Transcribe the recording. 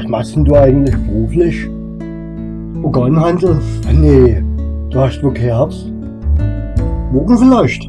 Was machst denn du eigentlich beruflich? Organhandel? Nee, du hast wohl kein Herz. Morgen vielleicht.